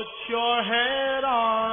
Put your head on